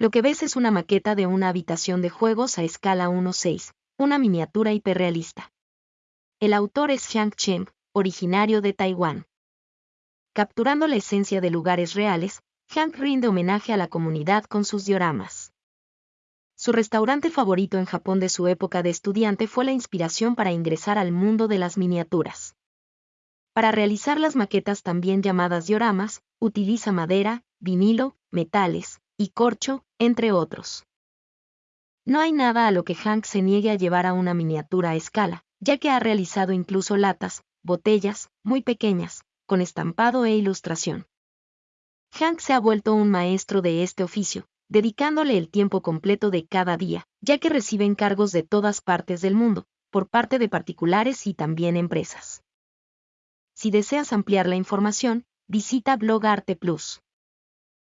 Lo que ves es una maqueta de una habitación de juegos a escala 1.6, una miniatura hiperrealista. El autor es Xiang Chen, originario de Taiwán. Capturando la esencia de lugares reales, Hank rinde homenaje a la comunidad con sus dioramas. Su restaurante favorito en Japón de su época de estudiante fue la inspiración para ingresar al mundo de las miniaturas. Para realizar las maquetas también llamadas dioramas, utiliza madera, vinilo, metales y corcho, entre otros. No hay nada a lo que Hank se niegue a llevar a una miniatura a escala, ya que ha realizado incluso latas, botellas, muy pequeñas, con estampado e ilustración. Hank se ha vuelto un maestro de este oficio, dedicándole el tiempo completo de cada día, ya que recibe encargos de todas partes del mundo, por parte de particulares y también empresas. Si deseas ampliar la información, visita Blog Arte Plus.